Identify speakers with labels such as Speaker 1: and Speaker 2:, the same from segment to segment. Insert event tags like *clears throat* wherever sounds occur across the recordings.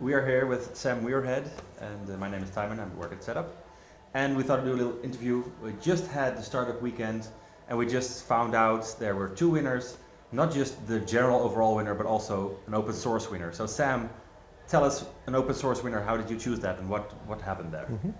Speaker 1: We are here with Sam Muirhead, and uh, my name is Timon. I work at Setup. And we thought to do a little interview. We just had the startup weekend, and we just found out there were two winners, not just the general overall winner, but also an open source winner. So Sam, tell us an open source winner, how did you choose that and what, what happened there?
Speaker 2: Mm -hmm.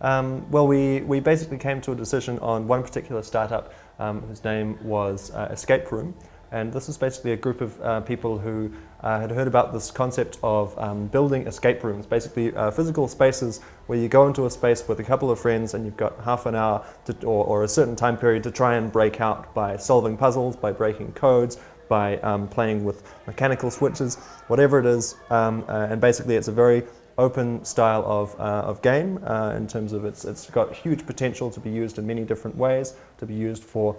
Speaker 2: um, well, we, we basically came to a decision on one particular startup um, whose name was uh, Escape Room. And this is basically a group of uh, people who uh, had heard about this concept of um, building escape rooms, basically uh, physical spaces where you go into a space with a couple of friends and you've got half an hour to, or, or, a certain time period to try and break out by solving puzzles, by breaking codes, by um, playing with mechanical switches, whatever it is. Um, uh, and basically it's a very open style of, uh, of game uh, in terms of it's, it's got huge potential to be used in many different ways, to be used for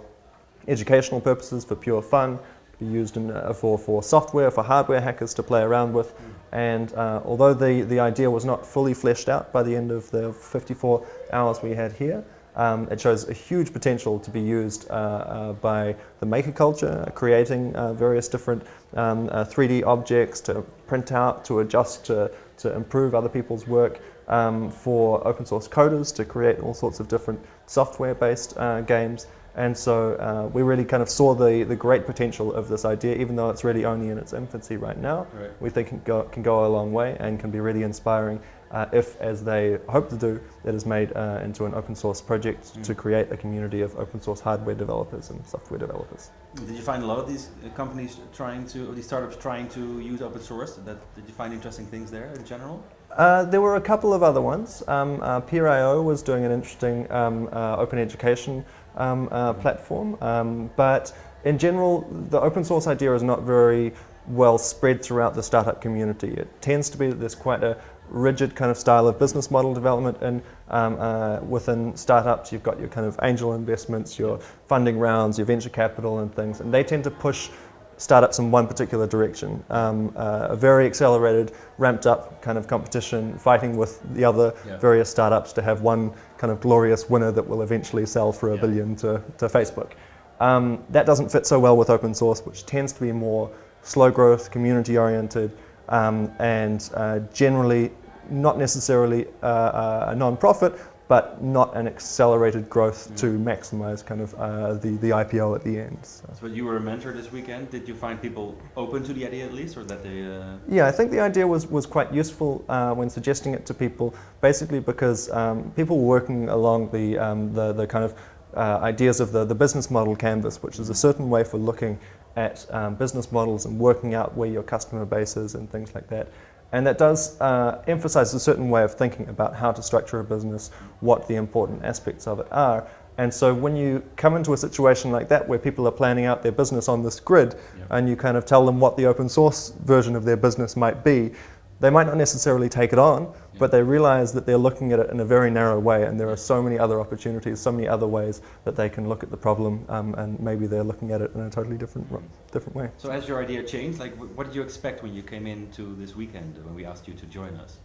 Speaker 2: educational purposes, for pure fun, be used in, uh, for, for software, for hardware hackers to play around with. And uh, although the, the idea was not fully fleshed out by the end of the 54 hours we had here, um, it shows a huge potential to be used uh, uh, by the maker culture, creating uh, various different um, 3D uh, objects to print out, to adjust, to, to improve other people's work, um, for open source coders to create all sorts of different software-based uh, games. And so uh, we really kind of saw the, the great potential of this idea, even though it's really only in its infancy right now. Right. We think it can go, can go a long way and can be really inspiring uh, if, as they hope to do, it is made uh, into an open source project mm. to create a community of open source hardware developers and software developers.
Speaker 1: Did you find a lot of these uh, companies trying to, or these startups trying to use open source? That, did you find interesting things there in general?
Speaker 2: Uh, there were a couple of other ones. Um, uh, Peer.io was doing an interesting um, uh, open education uh, platform, um, but in general, the open source idea is not very well spread throughout the startup community. It tends to be that there's quite a rigid kind of style of business model development and um, uh, within startups you've got your kind of angel investments, your funding rounds, your venture capital and things and they tend to push startups in one particular direction. Um, uh, a very accelerated, ramped up kind of competition, fighting with the other yeah. various startups to have one kind of glorious winner that will eventually sell for a yeah. billion to, to Facebook. Um, that doesn't fit so well with open source, which tends to be more slow growth, community oriented, um, and uh, generally not necessarily uh, a non-profit, but not an accelerated growth mm. to maximize kind of uh, the, the IPO at the end.
Speaker 1: So. so. you were a mentor this weekend. Did you find people open to the idea at least or that they... Uh...
Speaker 2: Yeah, I think the idea was, was quite useful uh, when suggesting it to people, basically because um, people were working along the, um, the, the, kind of uh, ideas of the, the business model canvas, which is a certain way for looking at um, business models and working out where your customer base is and things like that. And that does uh, emphasize a certain way of thinking about how to structure a business, what the important aspects of it are. And so when you come into a situation like that where people are planning out their business on this grid and you kind of tell them what the open source version of their business might be, they might not necessarily take it on, yeah. but they realize that they're looking at it in a very narrow way and there are so many other opportunities, so many other ways that they can look at the problem um, and maybe they're looking at it in a totally different, different way.
Speaker 1: So has your idea changed? Like what did you expect when you came into this weekend when we asked you to join us?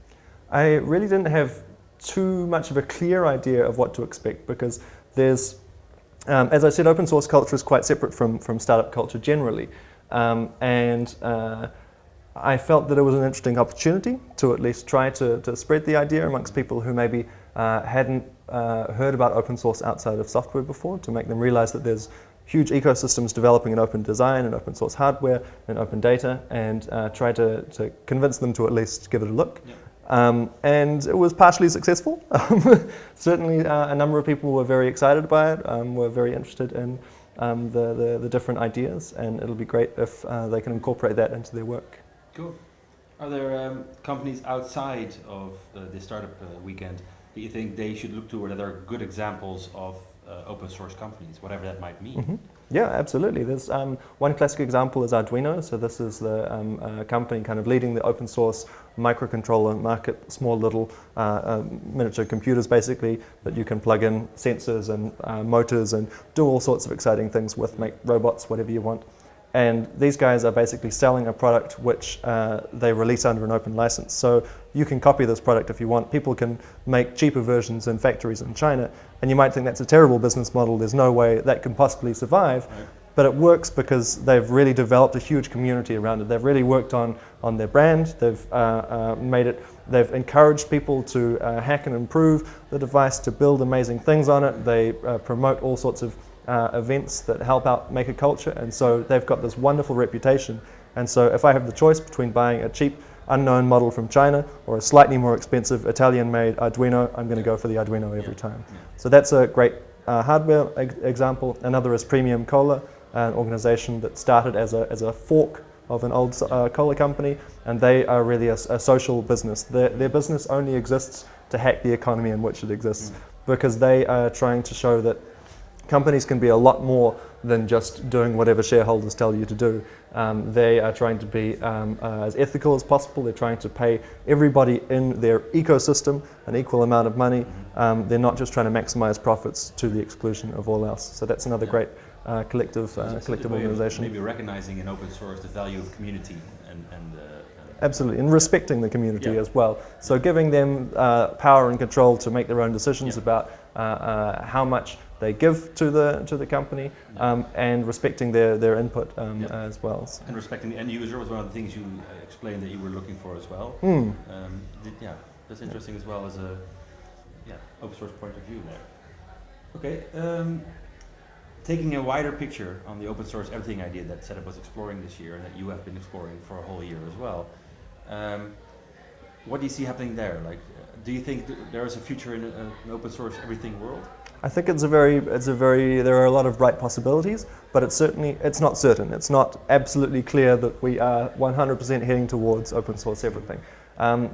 Speaker 2: I really didn't have too much of a clear idea of what to expect because there's, um, as I said, open source culture is quite separate from, from startup culture generally. Um, and uh, I felt that it was an interesting opportunity to at least try to, to spread the idea amongst people who maybe uh, hadn't uh, heard about open source outside of software before, to make them realize that there's huge ecosystems developing in open design and open source hardware and open data and uh, try to, to convince them to at least give it a look. Um, and it was partially successful. *laughs* Certainly uh, a number of people were very excited by it, um, were very interested in um, the, the, the, different ideas and it'll be great if uh, they can incorporate that into their work.
Speaker 1: Cool. Are there um, companies outside of uh, the startup uh, weekend that you think they should look to or that are good examples of uh, open source companies, whatever that might mean? Mm -hmm.
Speaker 2: Yeah, absolutely. There's um, one classic example is Arduino. So this is the um, uh, company kind of leading the open source microcontroller market, small little uh, um, miniature computers basically that you can plug in sensors and uh, motors and do all sorts of exciting things with, make robots, whatever you want. And these guys are basically selling a product which uh, they release under an open license. So you can copy this product if you want. People can make cheaper versions in factories in China. And you might think that's a terrible business model. There's no way that can possibly survive. Right. But it works because they've really developed a huge community around it. They've really worked on on their brand. They've uh, uh, made it. They've encouraged people to uh, hack and improve the device to build amazing things on it. They uh, promote all sorts of uh, events that help out make a culture, and so they've got this wonderful reputation. And so, if I have the choice between buying a cheap unknown model from China or a slightly more expensive Italian-made Arduino, I'm going to go for the Arduino every time. So that's a great uh, hardware ex example. Another is Premium Cola, an organization that started as a, as a fork of an old uh, cola company, and they are really a, a social business. Their, their, business only exists to hack the economy in which it exists, mm. because they are trying to show that companies can be a lot more than just doing whatever shareholders tell you to do. Um, they are trying to be um, uh, as ethical as possible. They're trying to pay everybody in their ecosystem an equal amount of money. Um, they're not just trying to maximize profits to the exclusion of all else. So that's another yeah. great uh, collective, uh, collective organization.
Speaker 1: Maybe recognizing in open source the value of community and, and uh,
Speaker 2: Absolutely, and respecting the community yeah. as well. So giving them uh, power and control to make their own decisions yeah. about uh, uh, how much they give to the to the company um, and respecting their, their input um, as well.
Speaker 1: So. And respecting the end user was one of the things you explained that you were looking for as well.
Speaker 2: Mm.
Speaker 1: Um, did, yeah, that's interesting as well as a yeah, open source point of view there. Okay, um, taking a wider picture on the open source everything idea that Setup was exploring this year and that you have been exploring for a whole year as well. Um, what do you see happening there? Like, do you think th there is a future in a, an open source everything world?
Speaker 2: I think it's a very, it's a very, there are a lot of bright possibilities, but it's certainly, it's not certain. It's not absolutely clear that we are 100% heading towards open source everything. Um,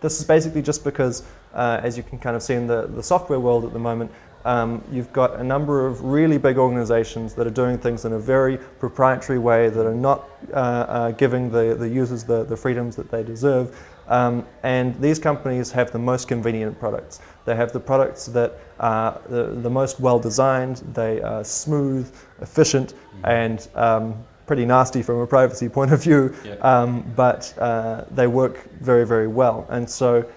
Speaker 2: this is basically just because, uh, as you can kind of see in the, the software world at the moment, um, you've got a number of really big organizations that are doing things in a very proprietary way that are not uh, uh, giving the, the users the, the freedoms that they deserve. Um, and these companies have the most convenient products. They have the products that are the, the most well designed, they are smooth, efficient, mm-hmm. and um, pretty nasty from a privacy *laughs* point of view, yeah. um, but uh, they work very, very well. And so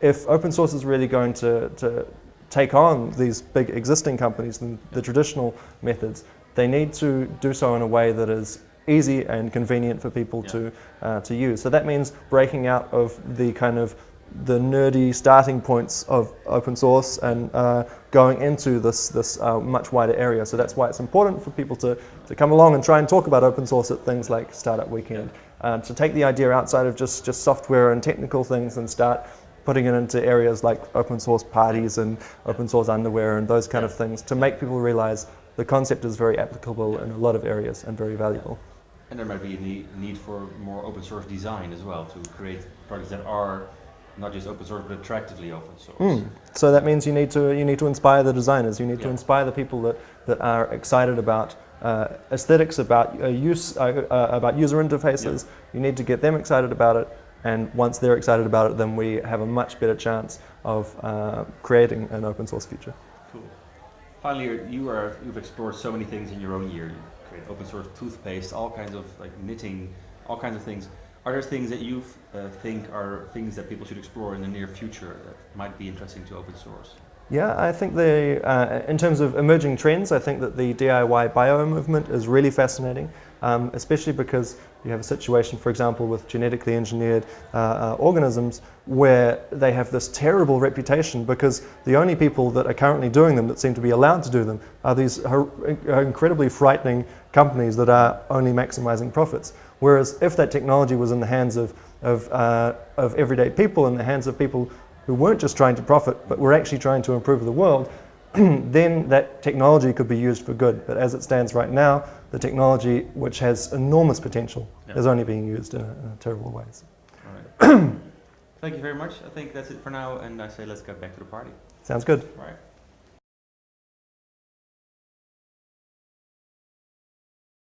Speaker 2: if open source is really going to, to take on these big existing companies and the traditional methods, they need to do so in a way that is easy and convenient for people yeah. to, uh, to use. So that means breaking out of the kind of the nerdy starting points of open source and uh, going into this, this uh, much wider area. So that's why it's important for people to, to come along and try and talk about open source at things like Startup Weekend. Uh, to take the idea outside of just, just software and technical things and start putting it into areas like open source parties and open source underwear and those kind of things to make people realize the concept is very applicable in a lot of areas and very valuable.
Speaker 1: And there might be a need for more open source design as well to create products that are not just open source but attractively open source.
Speaker 2: Mm. So that means you need to you need to inspire the designers. You need yeah. to inspire the people that that are excited about uh, aesthetics, about uh, use, uh, uh about user interfaces. Yeah. You need to get them excited about it and once they're excited about it, then we have a much better chance of uh, creating an open source future.
Speaker 1: Cool. Finally, you are, you've explored so many things in your own year. Open source toothpaste, all kinds of like knitting, all kinds of things. Are there things that you uh, think are things that people should explore in the near future that might be interesting to open source?
Speaker 2: Yeah, I think the, uh, in terms of emerging trends, I think that the DIY bio movement is really fascinating, um, especially because you have a situation, for example, with genetically engineered uh, uh, organisms where they have this terrible reputation because the only people that are currently doing them that seem to be allowed to do them are these incredibly frightening companies that are only maximizing profits. Whereas if that technology was in the hands of, of, uh, of everyday people, in the hands of people who weren't just trying to profit, but were actually trying to improve the world, *clears throat* then that technology could be used for good. But as it stands right now, the technology, which has enormous potential, yeah. is only being used in, a, in a terrible ways.
Speaker 1: All right. *clears throat* Thank you very much. I think that's it for now, and I say let's get back to the party.
Speaker 2: Sounds good.
Speaker 1: All right.